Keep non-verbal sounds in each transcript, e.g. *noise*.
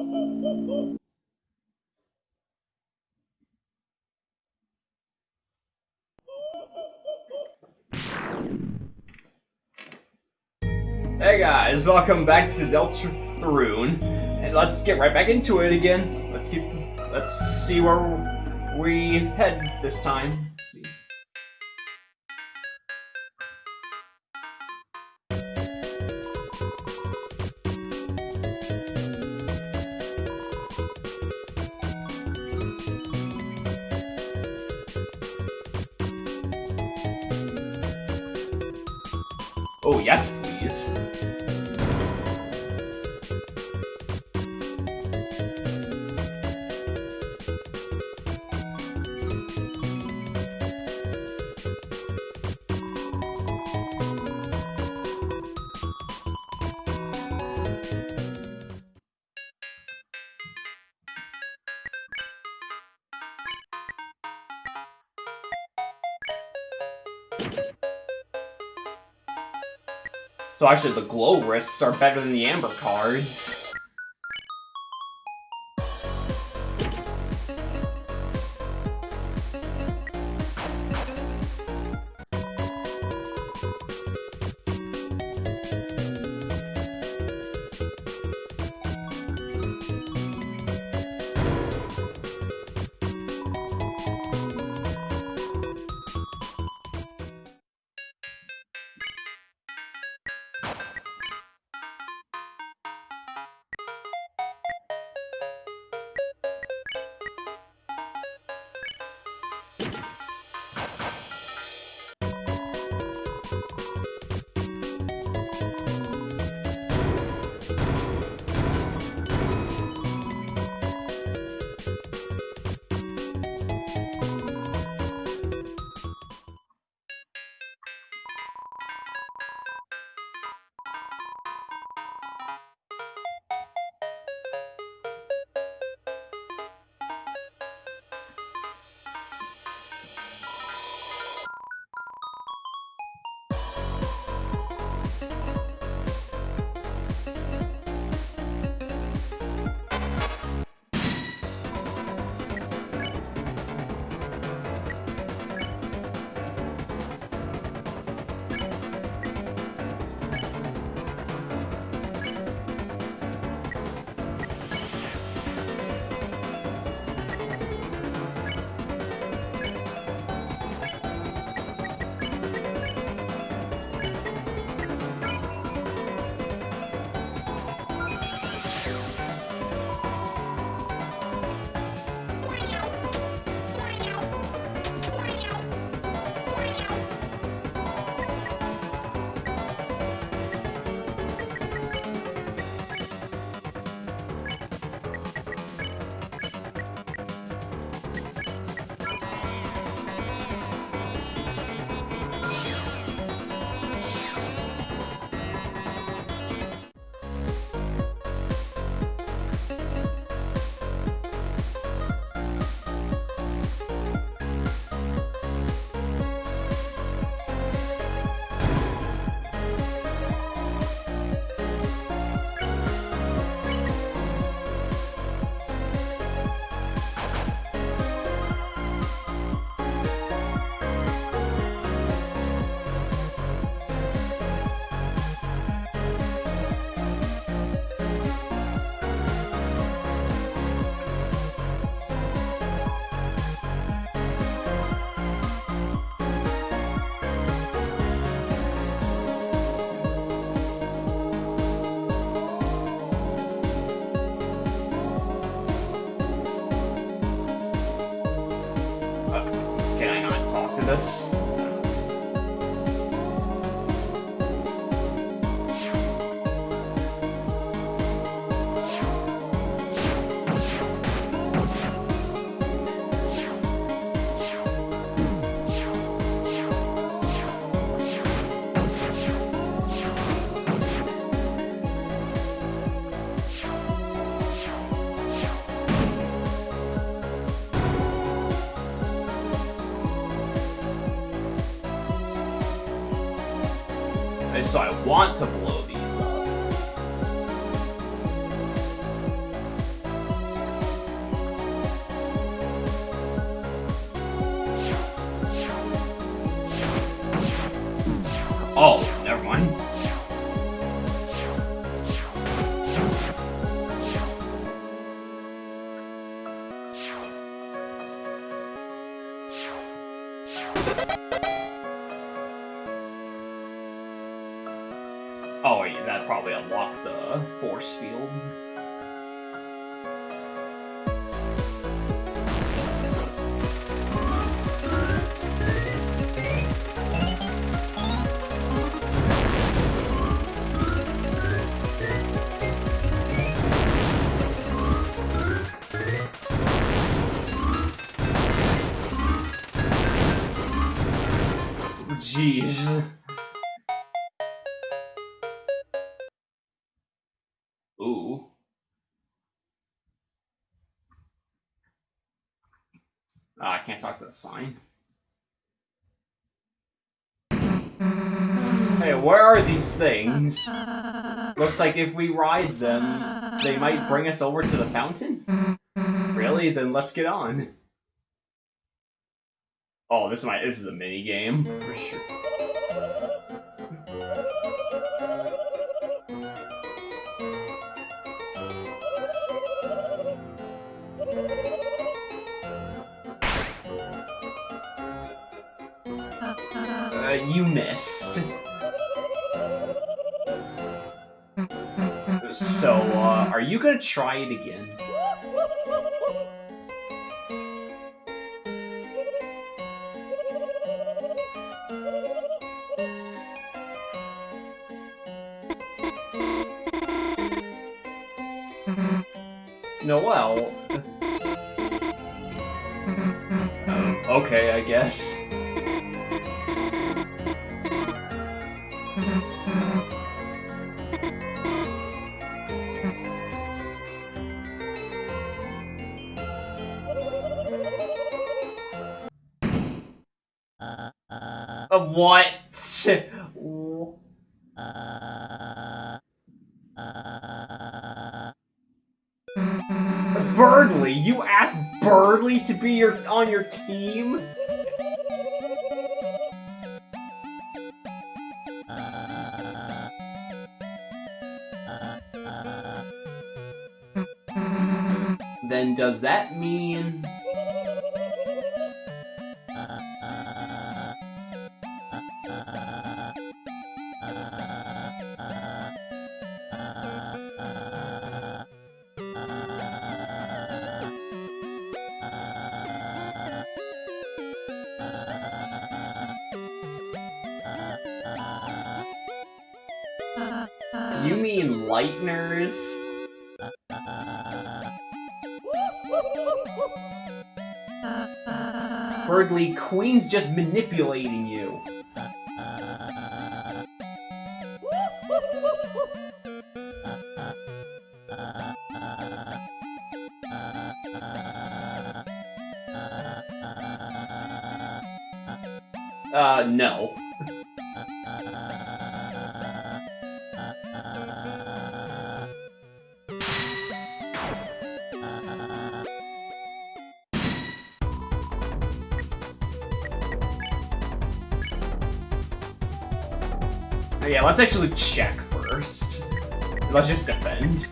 Hey guys, welcome back to Deltarune, and let's get right back into it again. Let's keep, let's see where we head this time. So actually, the glow wrists are better than the amber cards. So I want to Oh, yeah, that probably unlocked the force field. Can't talk to the sign. Hey, where are these things? Looks like if we ride them, they might bring us over to the fountain? Really? Then let's get on. Oh, this is my this is a mini game for sure. Missed. So, *laughs* uh, are you gonna try it again? No, well. *laughs* Um, okay, I guess. Uh, what? Berdly, you asked Berdly to be your on your team? You mean Lightners? Berdly, Queen's just manipulating you. Uh, no. Let's actually check first. Let's just defend.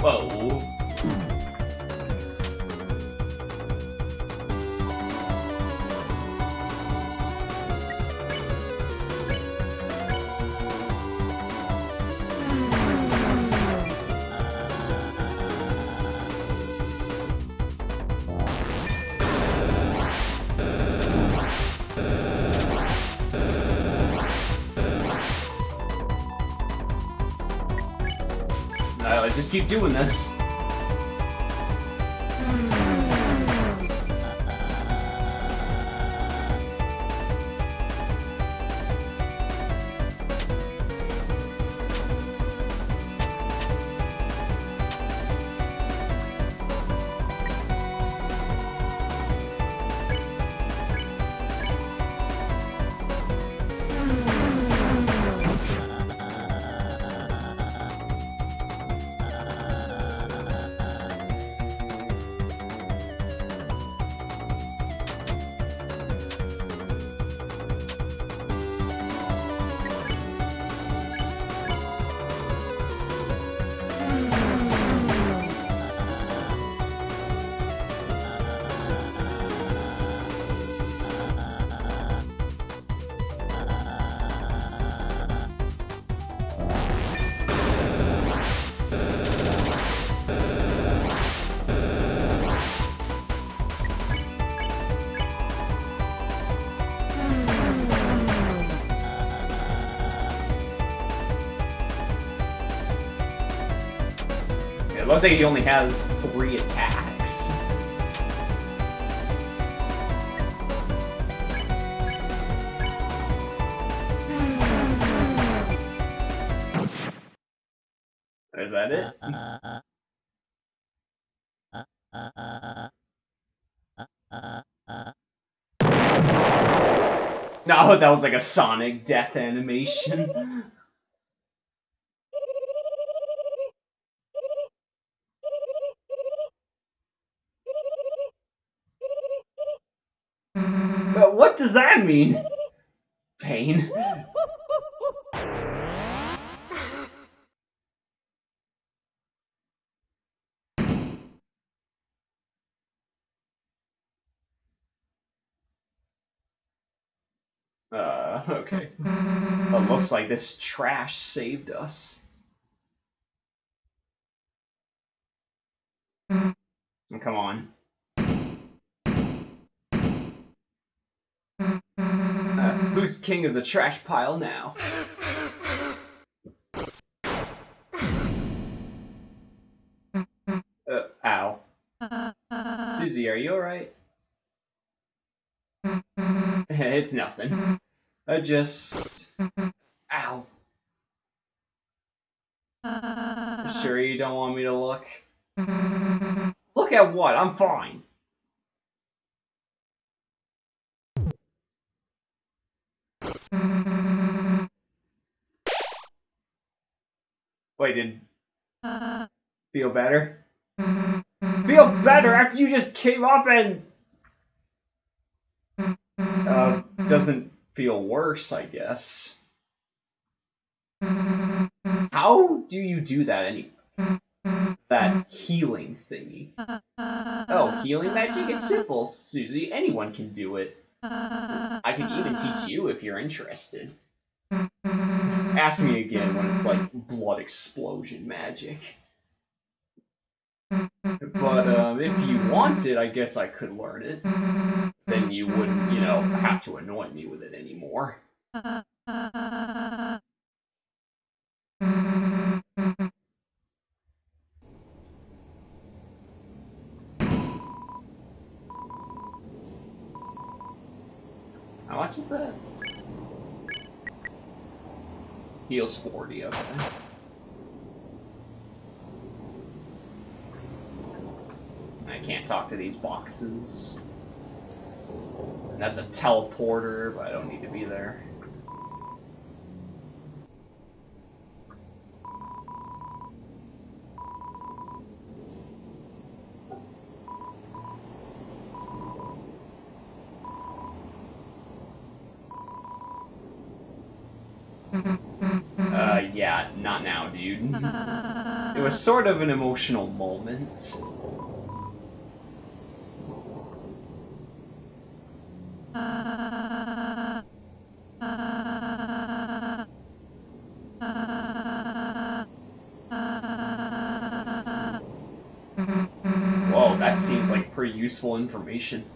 Whoa. Uh, keep doing this. Looks like he only has three attacks. Is that it? *laughs* No, that was like a Sonic death animation. *laughs* But that mean? Pain. *laughs* Uh, okay. It looks like this trash saved us. Come on. Uh, who's king of the trash pile now? Uh, ow. Susie, are you alright? *laughs* it's nothing. I just... Ow. Sure you don't want me to look? Look at what? I'm fine. Wait, did... Uh. Feel better? Feel better after you just came up and... Uh, doesn't feel worse, I guess. How do you do that any that healing thingy? Uh, uh, oh, healing magic? It's simple, Susie. Anyone can do it. I could even teach you if you're interested. Ask me again when it's like blood explosion magic. But um, if you wanted, I guess I could learn it. Then you wouldn't, you know, have to annoy me with it anymore. How much is that? Heals 40, okay. I can't talk to these boxes. And that's a teleporter, but I don't need to be there. Uh, yeah, not now, dude. It was sort of an emotional moment. *laughs* Whoa, that seems like pretty useful information.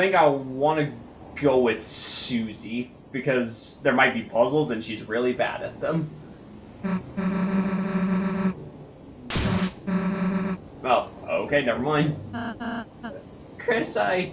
Think I want to go with Susie because there might be puzzles and she's really bad at them. *laughs* Oh, okay, never mind. Kris, I...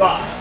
Ah.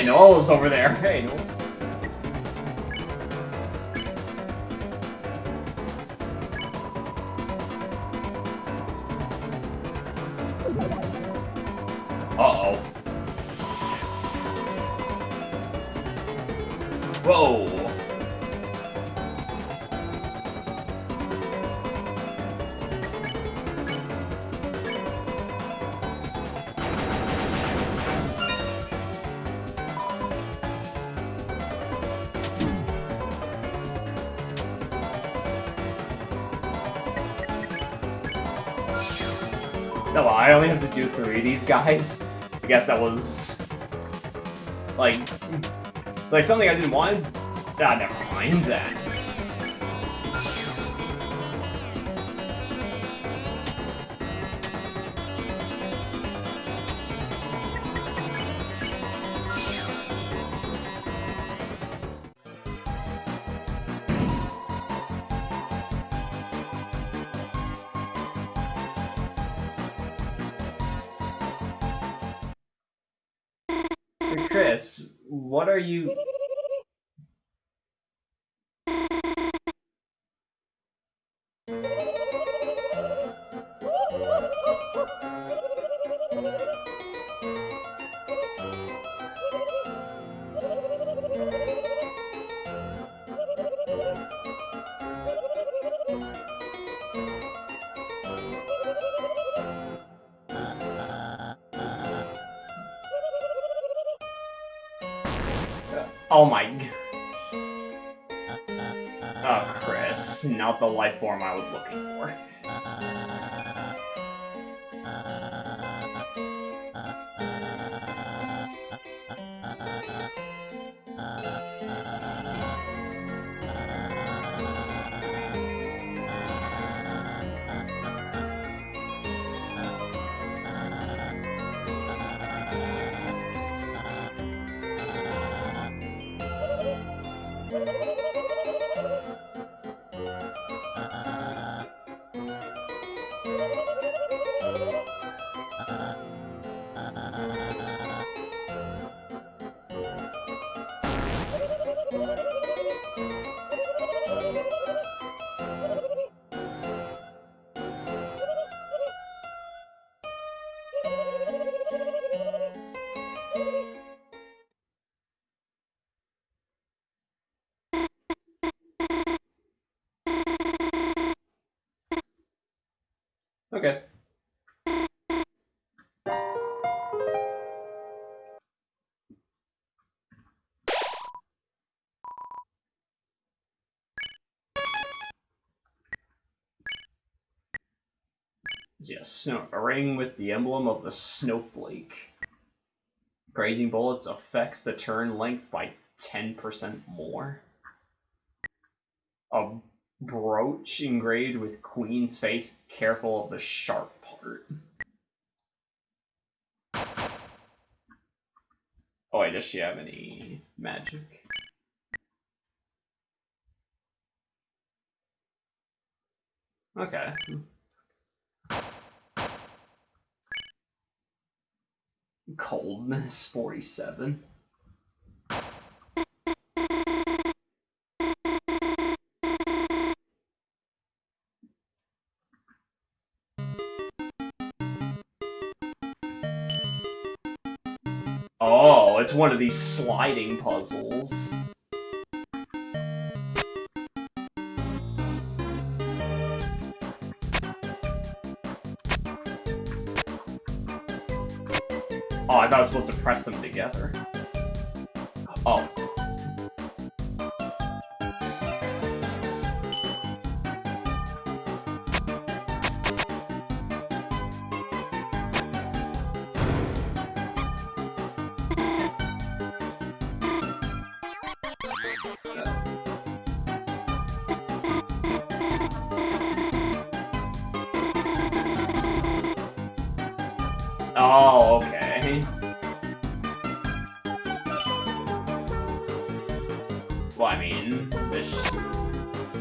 Hey, Noelle's over there. Hey, Noelle. These guys. I guess that was... Like... Like something I didn't want? Ah, never mind that. The life form I was looking for. Yes, snow, a ring with the emblem of the snowflake. Grazing bullets affects the turn length by 10% more. A brooch engraved with queen's face, careful of the sharp part. Oh wait, does she have any magic? Okay. Coldness 47. Oh, it's one of these sliding puzzles. Oh, I thought I was supposed to press them together. Oh.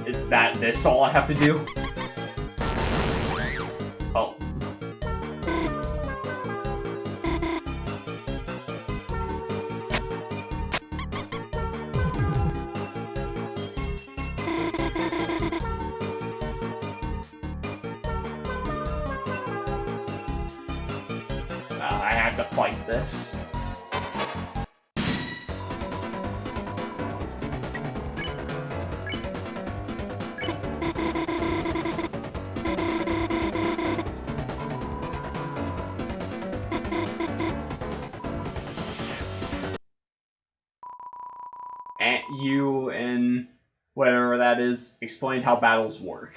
Is that this all I have to do? Explained how battles work.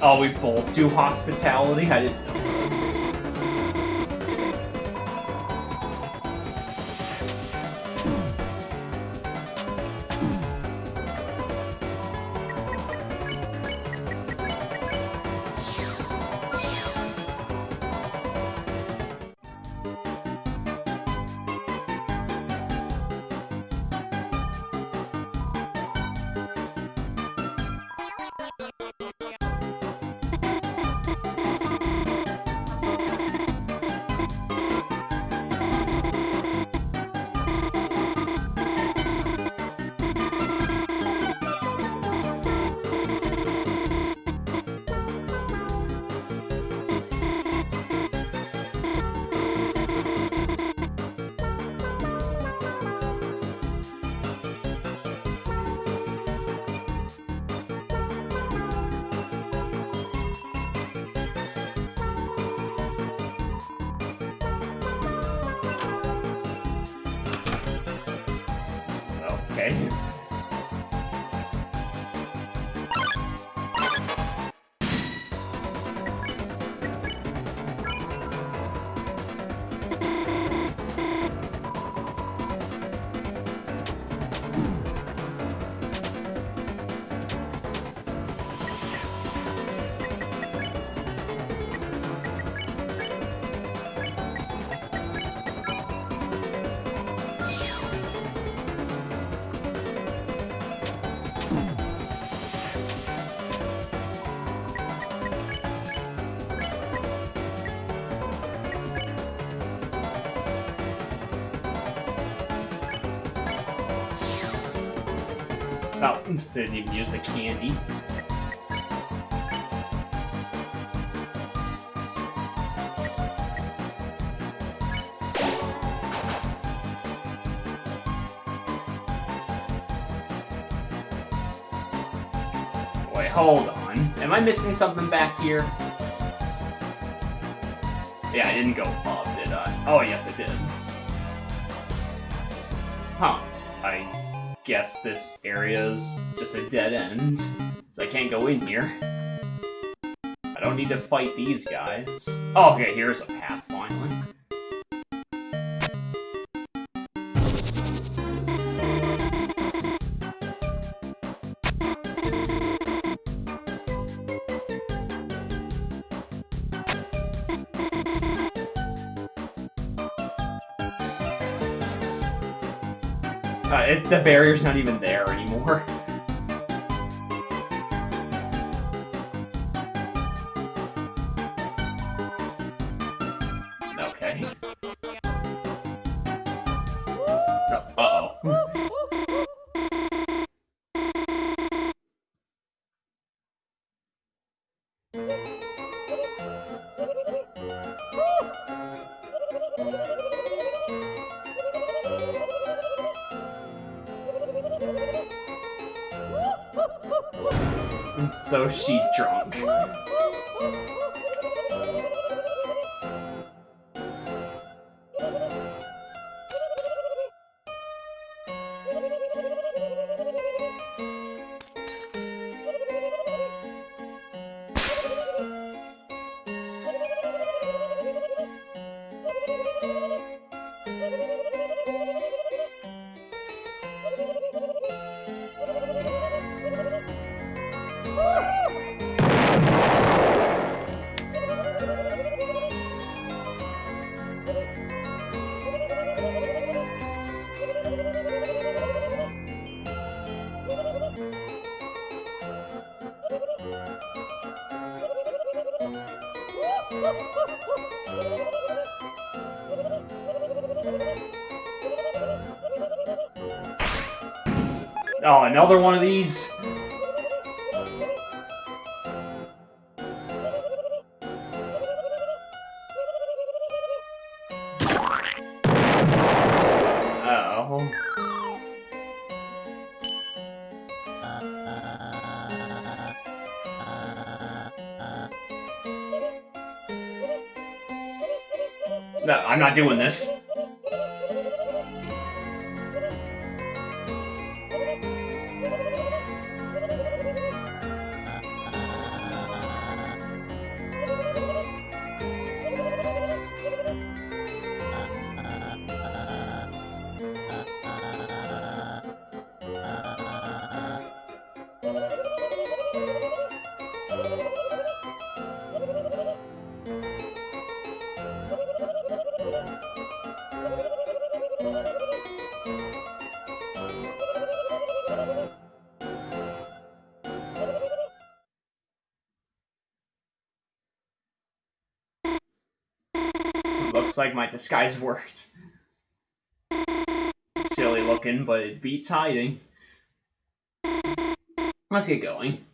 Oh, we both do hospitality? I didn't Okay. Oh, didn't even use the candy. Wait, hold on. Am I missing something back here? Yeah, I didn't go up, did I? Oh, yes, I did. Huh. I guess this area is just a dead end, so I can't go in here. I don't need to fight these guys. Oh, okay, here's a path, the barrier's not even there anymore. Another one of these? No, I'm not doing this. Looks like my disguise worked. Silly looking, but it beats hiding. Let's get going.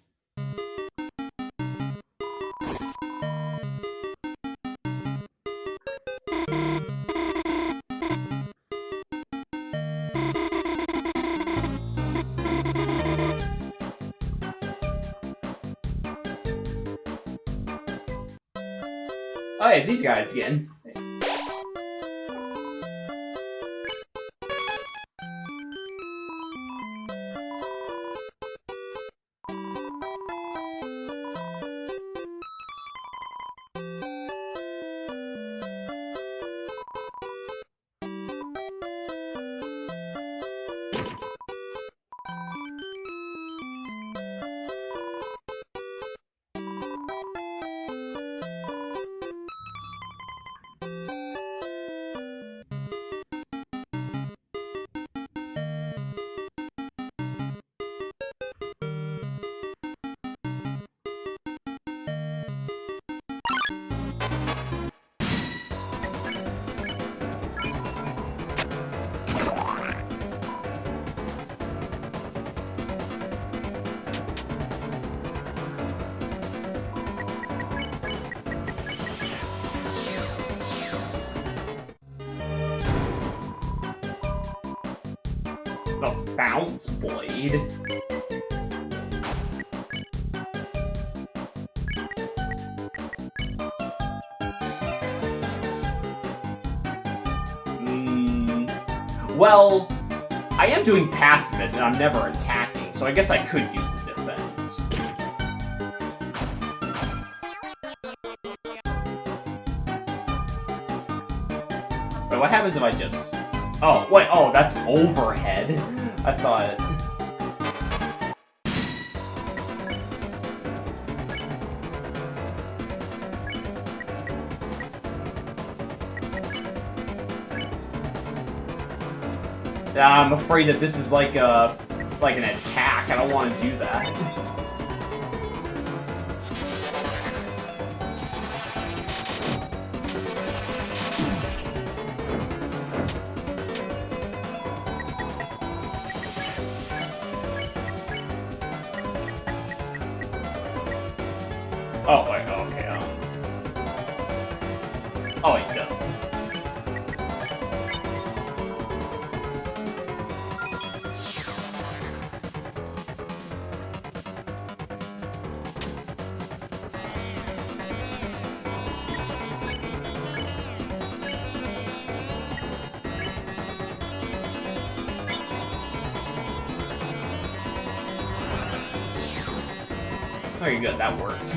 Oh yeah, it's these guys again. Bounce blade. Hmm. Well, I am doing pacifist and I'm never attacking, so I guess I could use the defense. But what happens if I just... Oh, wait, oh, that's overhead. I thought... I'm afraid that this is like a... like an attack. I don't want to do that. *laughs* good, that worked.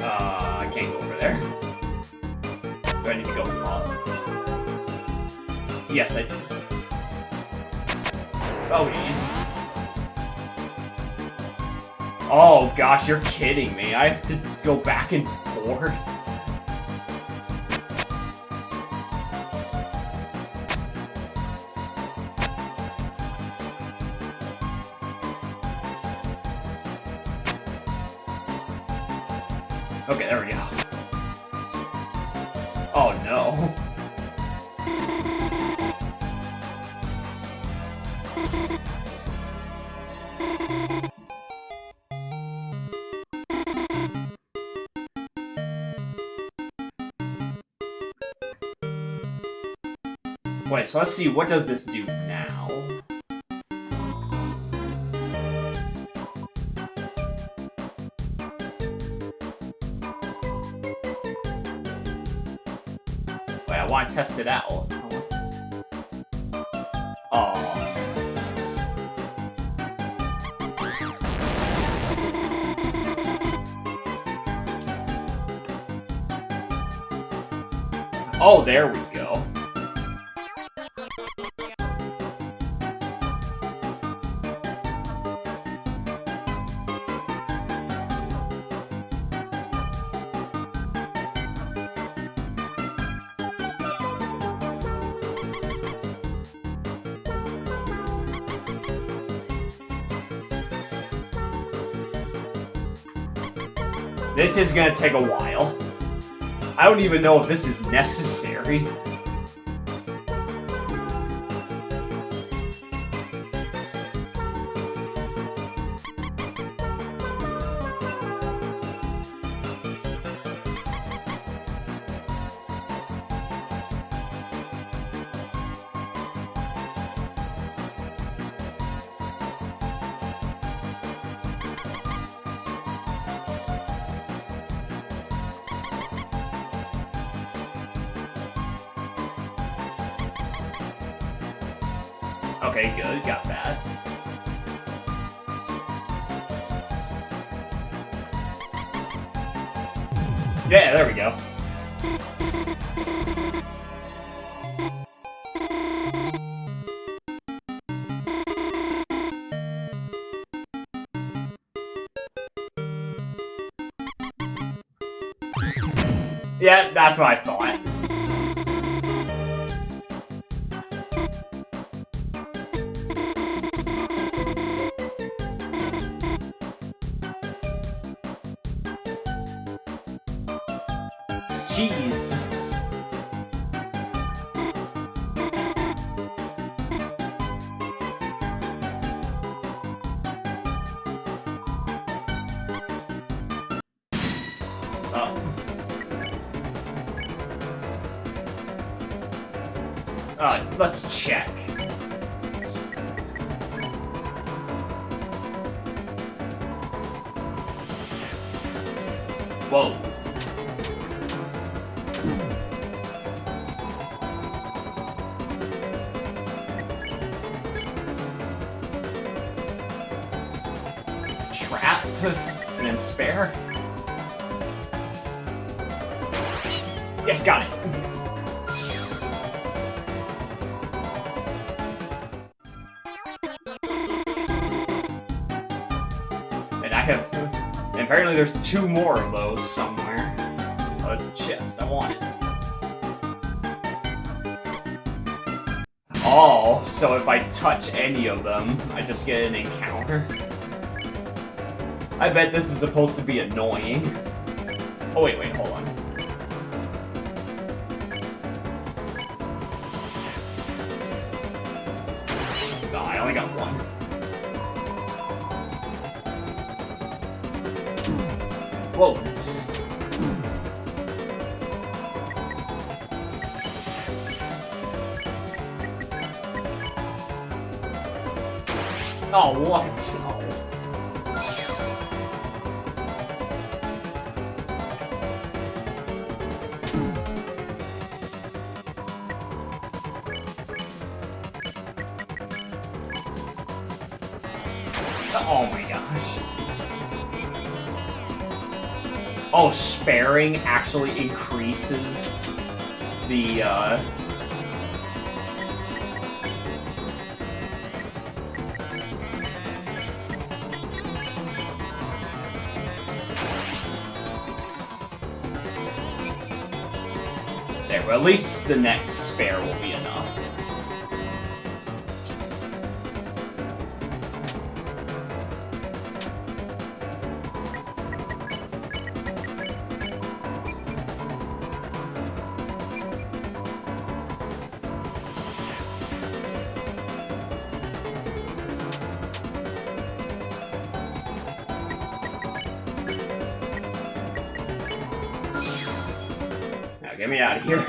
Uh, I can't go over there. I need to go up? Yes, I do. Oh, jeez. Oh, gosh, you're kidding me. I have to go back and forth? So let's see, what does this do now? Wait, I want to test it out. Oh. Oh, there we go. This is gonna take a while. I don't even know if this is necessary. Yeah, that's what I thought. Two more of those somewhere. A chest, I want it. Oh, so if I touch any of them, I just get an encounter? I bet this is supposed to be annoying. Oh wait, wait, hold on. 哦那我去。Actually increases the, uh... There, well, at least the next spare will be me out of here.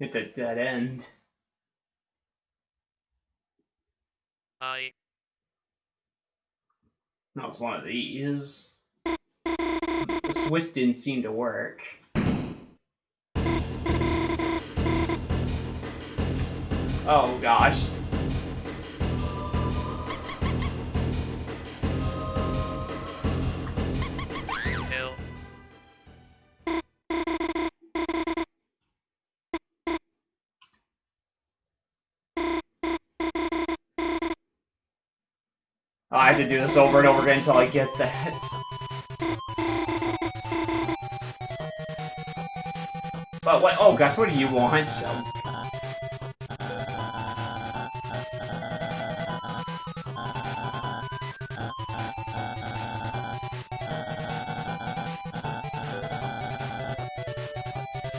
It's a dead end. I That one of these. The switch didn't seem to work. Oh gosh. I have to do this over and over again until I get that. But what? Oh gosh, what do you want?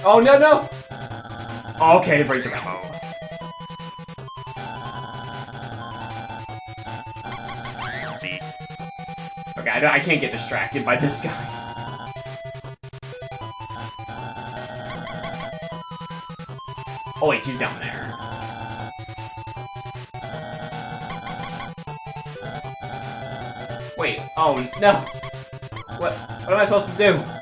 Oh no no! Okay, break the memo. I, I can't get distracted by this guy. Oh wait, she's down there. Wait, oh no! What, what am I supposed to do?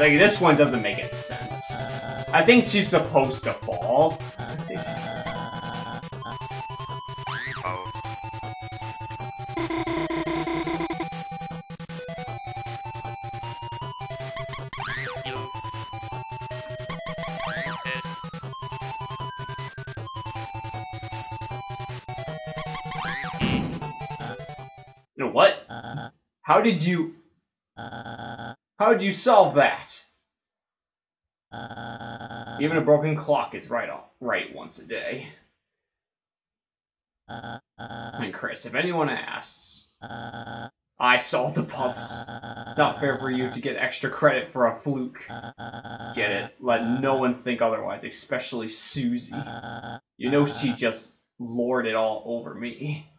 Like, this one doesn't make any sense. I think she's supposed to fall. You know what? How did you... How did you solve that? Uh, Even a broken clock is right off, right once a day. Uh, and Kris, if anyone asks, uh, I solved the puzzle. It's not fair for you to get extra credit for a fluke. Get it? Let no one think otherwise, especially Susie. You know she just lorded it all over me.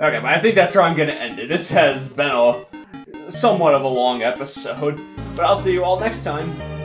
Okay, but I think that's where I'm gonna end it. This has been a somewhat of a long episode, but I'll see you all next time.